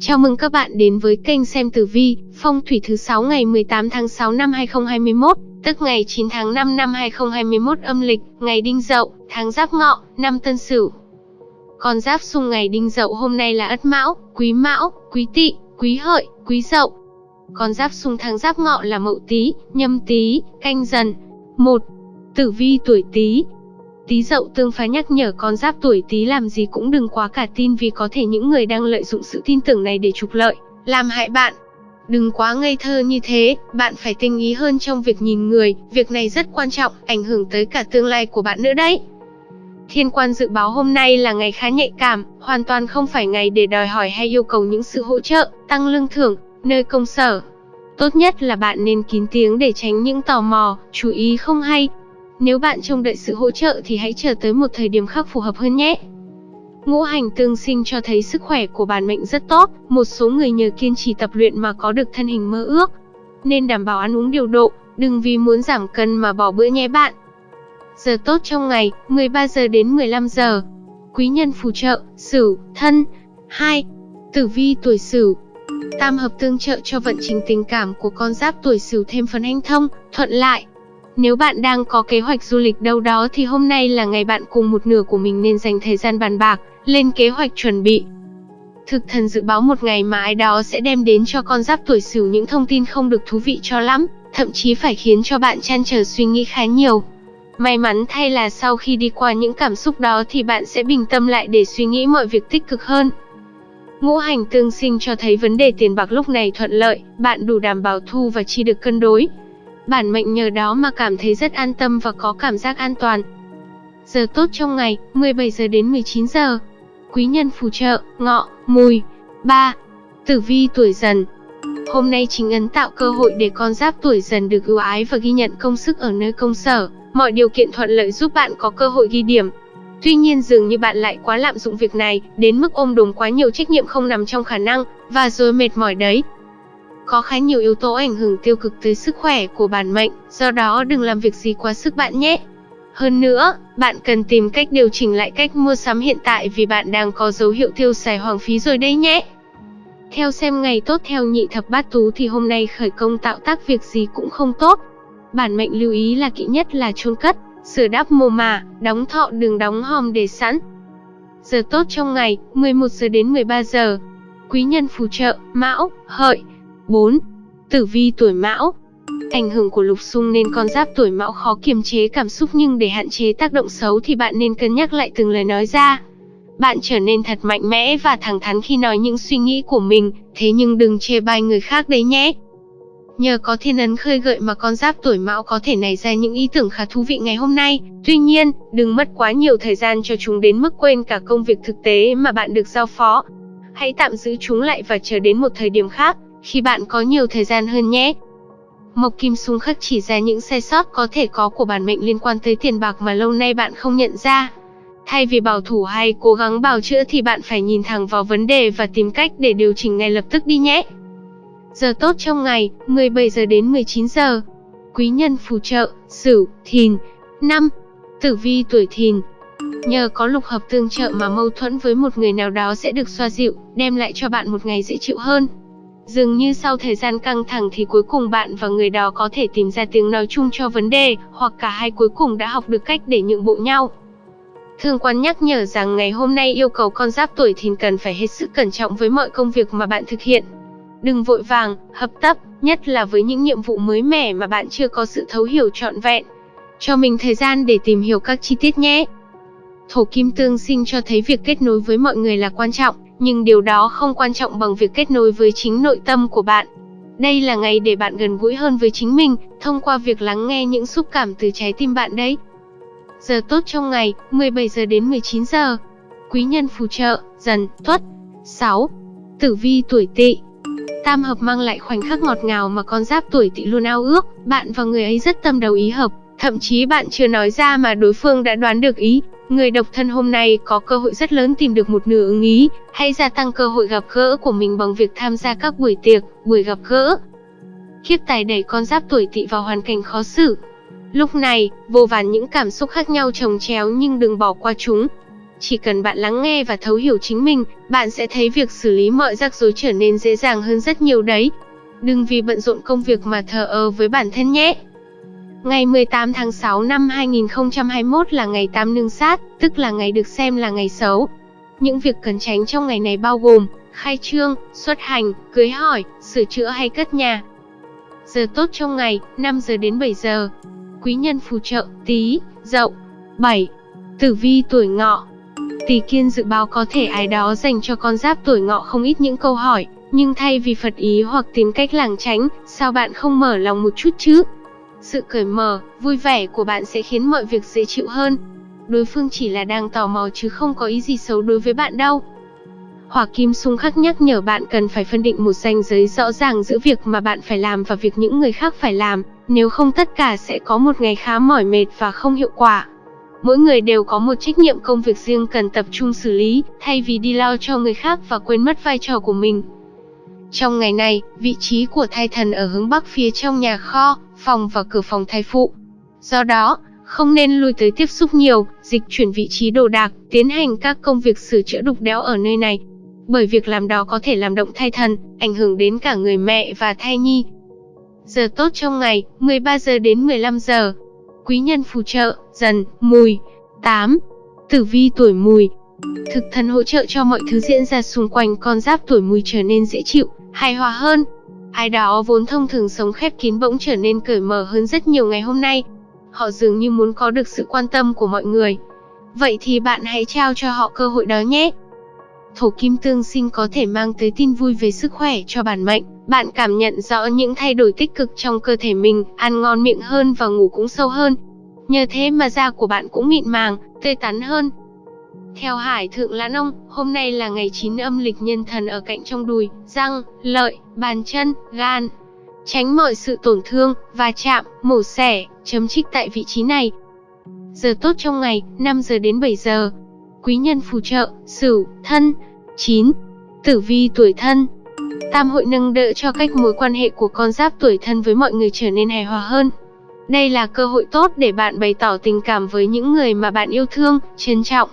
Chào mừng các bạn đến với kênh xem tử vi, phong thủy thứ 6 ngày 18 tháng 6 năm 2021, tức ngày 9 tháng 5 năm 2021 âm lịch, ngày Đinh Dậu, tháng Giáp Ngọ, năm Tân Sửu. Con giáp xung ngày Đinh Dậu hôm nay là Ất Mão, Quý Mão, Quý Tỵ, Quý Hợi, Quý Dậu. Con giáp xung tháng Giáp Ngọ là Mậu Tý, Nhâm Tý, Canh Dần. 1. Tử vi tuổi Tý, Tí dậu tương phá nhắc nhở con giáp tuổi Tý làm gì cũng đừng quá cả tin vì có thể những người đang lợi dụng sự tin tưởng này để trục lợi, làm hại bạn. Đừng quá ngây thơ như thế, bạn phải tinh ý hơn trong việc nhìn người, việc này rất quan trọng, ảnh hưởng tới cả tương lai của bạn nữa đấy. Thiên quan dự báo hôm nay là ngày khá nhạy cảm, hoàn toàn không phải ngày để đòi hỏi hay yêu cầu những sự hỗ trợ, tăng lương thưởng, nơi công sở. Tốt nhất là bạn nên kín tiếng để tránh những tò mò, chú ý không hay, nếu bạn trông đợi sự hỗ trợ thì hãy chờ tới một thời điểm khác phù hợp hơn nhé. Ngũ hành tương sinh cho thấy sức khỏe của bản mệnh rất tốt, một số người nhờ kiên trì tập luyện mà có được thân hình mơ ước. Nên đảm bảo ăn uống điều độ, đừng vì muốn giảm cân mà bỏ bữa nhé bạn. Giờ tốt trong ngày, 13 giờ đến 15 giờ. Quý nhân phù trợ, Sửu, Thân. 2. Tử vi tuổi Sửu. Tam hợp tương trợ cho vận trình tình cảm của con giáp tuổi Sửu thêm phần hanh thông, thuận lại, nếu bạn đang có kế hoạch du lịch đâu đó thì hôm nay là ngày bạn cùng một nửa của mình nên dành thời gian bàn bạc, lên kế hoạch chuẩn bị. Thực thần dự báo một ngày mà ai đó sẽ đem đến cho con giáp tuổi Sửu những thông tin không được thú vị cho lắm, thậm chí phải khiến cho bạn chăn trở suy nghĩ khá nhiều. May mắn thay là sau khi đi qua những cảm xúc đó thì bạn sẽ bình tâm lại để suy nghĩ mọi việc tích cực hơn. Ngũ hành tương sinh cho thấy vấn đề tiền bạc lúc này thuận lợi, bạn đủ đảm bảo thu và chi được cân đối, Bản mệnh nhờ đó mà cảm thấy rất an tâm và có cảm giác an toàn. Giờ tốt trong ngày, 17 giờ đến 19 giờ. Quý nhân phù trợ, ngọ, mùi. 3. Tử vi tuổi dần Hôm nay chính ấn tạo cơ hội để con giáp tuổi dần được ưu ái và ghi nhận công sức ở nơi công sở. Mọi điều kiện thuận lợi giúp bạn có cơ hội ghi điểm. Tuy nhiên dường như bạn lại quá lạm dụng việc này, đến mức ôm đồm quá nhiều trách nhiệm không nằm trong khả năng, và rồi mệt mỏi đấy. Có khá nhiều yếu tố ảnh hưởng tiêu cực tới sức khỏe của bản mệnh, do đó đừng làm việc gì quá sức bạn nhé. Hơn nữa, bạn cần tìm cách điều chỉnh lại cách mua sắm hiện tại vì bạn đang có dấu hiệu tiêu xài hoang phí rồi đấy nhé. Theo xem ngày tốt theo nhị thập bát tú thì hôm nay khởi công tạo tác việc gì cũng không tốt. Bản mệnh lưu ý là kỹ nhất là chôn cất, sửa đắp mồ mả, đóng thọ đường đóng hòm để sẵn. Giờ tốt trong ngày, 11 giờ đến 13 giờ. Quý nhân phù trợ, mão, hợi, 4. Tử vi tuổi mão Ảnh hưởng của lục xung nên con giáp tuổi mão khó kiềm chế cảm xúc nhưng để hạn chế tác động xấu thì bạn nên cân nhắc lại từng lời nói ra. Bạn trở nên thật mạnh mẽ và thẳng thắn khi nói những suy nghĩ của mình, thế nhưng đừng chê bai người khác đấy nhé. Nhờ có thiên ấn khơi gợi mà con giáp tuổi mão có thể nảy ra những ý tưởng khá thú vị ngày hôm nay. Tuy nhiên, đừng mất quá nhiều thời gian cho chúng đến mức quên cả công việc thực tế mà bạn được giao phó. Hãy tạm giữ chúng lại và chờ đến một thời điểm khác khi bạn có nhiều thời gian hơn nhé. Mộc Kim Xung khắc chỉ ra những sai sót có thể có của bản mệnh liên quan tới tiền bạc mà lâu nay bạn không nhận ra. Thay vì bảo thủ hay cố gắng bào chữa thì bạn phải nhìn thẳng vào vấn đề và tìm cách để điều chỉnh ngay lập tức đi nhé. Giờ tốt trong ngày, 17 giờ đến 19 giờ. Quý nhân phù trợ, Sửu, Thìn. năm Tử vi tuổi Thìn. Nhờ có lục hợp tương trợ mà mâu thuẫn với một người nào đó sẽ được xoa dịu, đem lại cho bạn một ngày dễ chịu hơn. Dường như sau thời gian căng thẳng thì cuối cùng bạn và người đó có thể tìm ra tiếng nói chung cho vấn đề, hoặc cả hai cuối cùng đã học được cách để nhượng bộ nhau. Thương quan nhắc nhở rằng ngày hôm nay yêu cầu con giáp tuổi thìn cần phải hết sức cẩn trọng với mọi công việc mà bạn thực hiện. Đừng vội vàng, hấp tấp, nhất là với những nhiệm vụ mới mẻ mà bạn chưa có sự thấu hiểu trọn vẹn. Cho mình thời gian để tìm hiểu các chi tiết nhé. Thổ kim tương sinh cho thấy việc kết nối với mọi người là quan trọng, nhưng điều đó không quan trọng bằng việc kết nối với chính nội tâm của bạn. Đây là ngày để bạn gần gũi hơn với chính mình, thông qua việc lắng nghe những xúc cảm từ trái tim bạn đấy. Giờ tốt trong ngày, 17 giờ đến 19 giờ. Quý nhân phù trợ, dần, tuất. 6. Tử vi tuổi tỵ Tam hợp mang lại khoảnh khắc ngọt ngào mà con giáp tuổi tỵ luôn ao ước, bạn và người ấy rất tâm đầu ý hợp, thậm chí bạn chưa nói ra mà đối phương đã đoán được ý, Người độc thân hôm nay có cơ hội rất lớn tìm được một nửa ứng ý, hãy gia tăng cơ hội gặp gỡ của mình bằng việc tham gia các buổi tiệc, buổi gặp gỡ. Kiếp tài đẩy con giáp tuổi tỵ vào hoàn cảnh khó xử. Lúc này, vô vàn những cảm xúc khác nhau chồng chéo nhưng đừng bỏ qua chúng. Chỉ cần bạn lắng nghe và thấu hiểu chính mình, bạn sẽ thấy việc xử lý mọi rắc rối trở nên dễ dàng hơn rất nhiều đấy. Đừng vì bận rộn công việc mà thờ ơ với bản thân nhé. Ngày 18 tháng 6 năm 2021 là ngày tam nương sát, tức là ngày được xem là ngày xấu. Những việc cần tránh trong ngày này bao gồm khai trương, xuất hành, cưới hỏi, sửa chữa hay cất nhà. Giờ tốt trong ngày, 5 giờ đến 7 giờ. Quý nhân phù trợ, tí, dậu. 7. Tử vi tuổi ngọ Tỷ kiên dự báo có thể ai đó dành cho con giáp tuổi ngọ không ít những câu hỏi, nhưng thay vì phật ý hoặc tìm cách lảng tránh, sao bạn không mở lòng một chút chứ? Sự cởi mở, vui vẻ của bạn sẽ khiến mọi việc dễ chịu hơn. Đối phương chỉ là đang tò mò chứ không có ý gì xấu đối với bạn đâu. Hỏa kim xung khắc nhắc nhở bạn cần phải phân định một ranh giới rõ ràng giữa việc mà bạn phải làm và việc những người khác phải làm, nếu không tất cả sẽ có một ngày khá mỏi mệt và không hiệu quả. Mỗi người đều có một trách nhiệm công việc riêng cần tập trung xử lý, thay vì đi lo cho người khác và quên mất vai trò của mình. Trong ngày này, vị trí của thai thần ở hướng bắc phía trong nhà kho, phòng và cửa phòng thai phụ. Do đó, không nên lui tới tiếp xúc nhiều, dịch chuyển vị trí đồ đạc, tiến hành các công việc sửa chữa đục đẽo ở nơi này. Bởi việc làm đó có thể làm động thai thần, ảnh hưởng đến cả người mẹ và thai nhi. Giờ tốt trong ngày, 13 giờ đến 15 giờ. Quý nhân phù trợ, dần, mùi. 8. Tử vi tuổi mùi. Thực thần hỗ trợ cho mọi thứ diễn ra xung quanh con giáp tuổi mùi trở nên dễ chịu, hài hòa hơn. Ai đó vốn thông thường sống khép kín bỗng trở nên cởi mở hơn rất nhiều ngày hôm nay. Họ dường như muốn có được sự quan tâm của mọi người. Vậy thì bạn hãy trao cho họ cơ hội đó nhé. Thổ kim tương sinh có thể mang tới tin vui về sức khỏe cho bản mệnh. Bạn cảm nhận rõ những thay đổi tích cực trong cơ thể mình, ăn ngon miệng hơn và ngủ cũng sâu hơn. Nhờ thế mà da của bạn cũng mịn màng, tươi tắn hơn. Theo Hải Thượng Lãn Ông, hôm nay là ngày 9 âm lịch nhân thần ở cạnh trong đùi, răng, lợi, bàn chân, gan. Tránh mọi sự tổn thương, va chạm, mổ xẻ, chấm trích tại vị trí này. Giờ tốt trong ngày, 5 giờ đến 7 giờ. Quý nhân phù trợ, Sửu, Thân. 9. Tử vi tuổi thân. Tam hội nâng đỡ cho cách mối quan hệ của con giáp tuổi thân với mọi người trở nên hài hòa hơn. Đây là cơ hội tốt để bạn bày tỏ tình cảm với những người mà bạn yêu thương, trân trọng.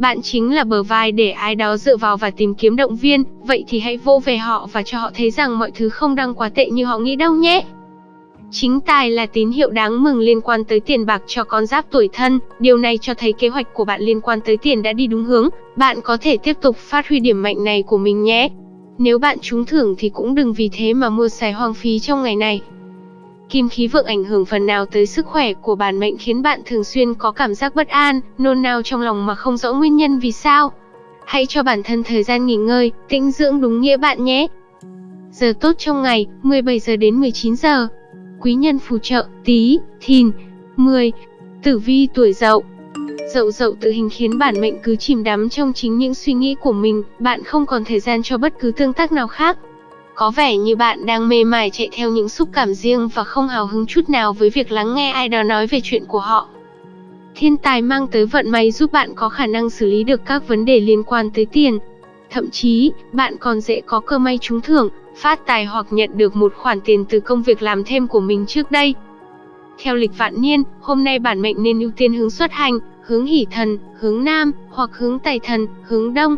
Bạn chính là bờ vai để ai đó dựa vào và tìm kiếm động viên, vậy thì hãy vô về họ và cho họ thấy rằng mọi thứ không đang quá tệ như họ nghĩ đâu nhé. Chính tài là tín hiệu đáng mừng liên quan tới tiền bạc cho con giáp tuổi thân, điều này cho thấy kế hoạch của bạn liên quan tới tiền đã đi đúng hướng, bạn có thể tiếp tục phát huy điểm mạnh này của mình nhé. Nếu bạn trúng thưởng thì cũng đừng vì thế mà mua xài hoang phí trong ngày này. Kim khí vượng ảnh hưởng phần nào tới sức khỏe của bản mệnh khiến bạn thường xuyên có cảm giác bất an, nôn nao trong lòng mà không rõ nguyên nhân vì sao. Hãy cho bản thân thời gian nghỉ ngơi, tĩnh dưỡng đúng nghĩa bạn nhé. Giờ tốt trong ngày, 17 giờ đến 19 giờ. Quý nhân phù trợ, tí, thìn, 10. Tử vi tuổi dậu Dậu dậu tự hình khiến bản mệnh cứ chìm đắm trong chính những suy nghĩ của mình, bạn không còn thời gian cho bất cứ tương tác nào khác. Có vẻ như bạn đang mê mải chạy theo những xúc cảm riêng và không hào hứng chút nào với việc lắng nghe ai đó nói về chuyện của họ. Thiên tài mang tới vận may giúp bạn có khả năng xử lý được các vấn đề liên quan tới tiền. Thậm chí, bạn còn dễ có cơ may trúng thưởng, phát tài hoặc nhận được một khoản tiền từ công việc làm thêm của mình trước đây. Theo lịch vạn niên, hôm nay bản mệnh nên ưu tiên hướng xuất hành, hướng hỷ thần, hướng nam, hoặc hướng tài thần, hướng đông.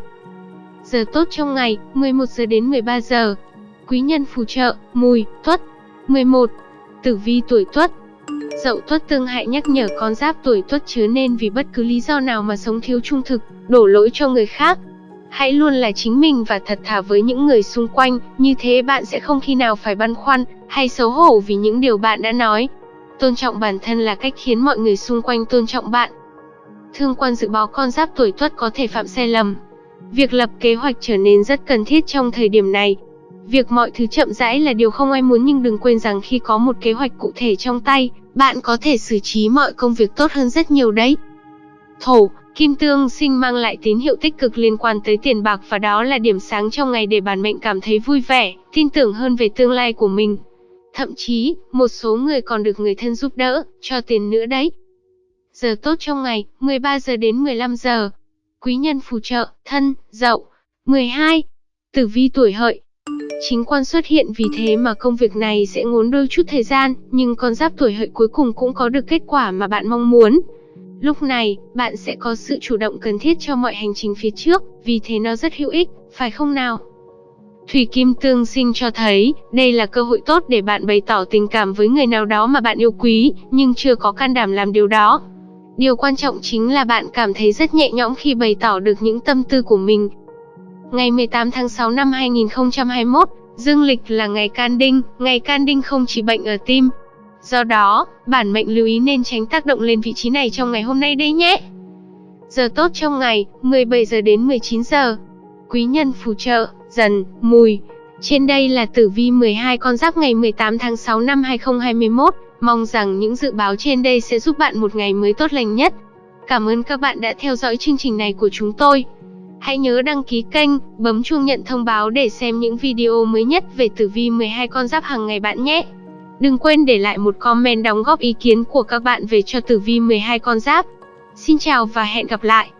Giờ tốt trong ngày, 11 giờ đến 13 giờ. Quý nhân phù trợ, mùi, tuất. 11. Tử vi tuổi tuất Dậu tuất tương hại nhắc nhở con giáp tuổi tuất chớ nên vì bất cứ lý do nào mà sống thiếu trung thực, đổ lỗi cho người khác. Hãy luôn là chính mình và thật thà với những người xung quanh, như thế bạn sẽ không khi nào phải băn khoăn hay xấu hổ vì những điều bạn đã nói. Tôn trọng bản thân là cách khiến mọi người xung quanh tôn trọng bạn. Thương quan dự báo con giáp tuổi tuất có thể phạm sai lầm. Việc lập kế hoạch trở nên rất cần thiết trong thời điểm này, Việc mọi thứ chậm rãi là điều không ai muốn nhưng đừng quên rằng khi có một kế hoạch cụ thể trong tay, bạn có thể xử trí mọi công việc tốt hơn rất nhiều đấy. Thổ, kim tương sinh mang lại tín hiệu tích cực liên quan tới tiền bạc và đó là điểm sáng trong ngày để bản mệnh cảm thấy vui vẻ, tin tưởng hơn về tương lai của mình. Thậm chí, một số người còn được người thân giúp đỡ, cho tiền nữa đấy. Giờ tốt trong ngày, 13 giờ đến 15 giờ. Quý nhân phù trợ, thân, dậu. 12. Tử vi tuổi hợi, Chính quan xuất hiện vì thế mà công việc này sẽ ngốn đôi chút thời gian, nhưng con giáp tuổi hợi cuối cùng cũng có được kết quả mà bạn mong muốn. Lúc này, bạn sẽ có sự chủ động cần thiết cho mọi hành trình phía trước, vì thế nó rất hữu ích, phải không nào? Thủy Kim Tương sinh cho thấy, đây là cơ hội tốt để bạn bày tỏ tình cảm với người nào đó mà bạn yêu quý, nhưng chưa có can đảm làm điều đó. Điều quan trọng chính là bạn cảm thấy rất nhẹ nhõm khi bày tỏ được những tâm tư của mình. Ngày 18 tháng 6 năm 2021, dương lịch là ngày can đinh, ngày can đinh không chỉ bệnh ở tim. Do đó, bản mệnh lưu ý nên tránh tác động lên vị trí này trong ngày hôm nay đây nhé. Giờ tốt trong ngày, 17 giờ đến 19 giờ. Quý nhân phù trợ, dần, mùi. Trên đây là tử vi 12 con giáp ngày 18 tháng 6 năm 2021. Mong rằng những dự báo trên đây sẽ giúp bạn một ngày mới tốt lành nhất. Cảm ơn các bạn đã theo dõi chương trình này của chúng tôi. Hãy nhớ đăng ký kênh, bấm chuông nhận thông báo để xem những video mới nhất về tử vi 12 con giáp hàng ngày bạn nhé. Đừng quên để lại một comment đóng góp ý kiến của các bạn về cho tử vi 12 con giáp. Xin chào và hẹn gặp lại.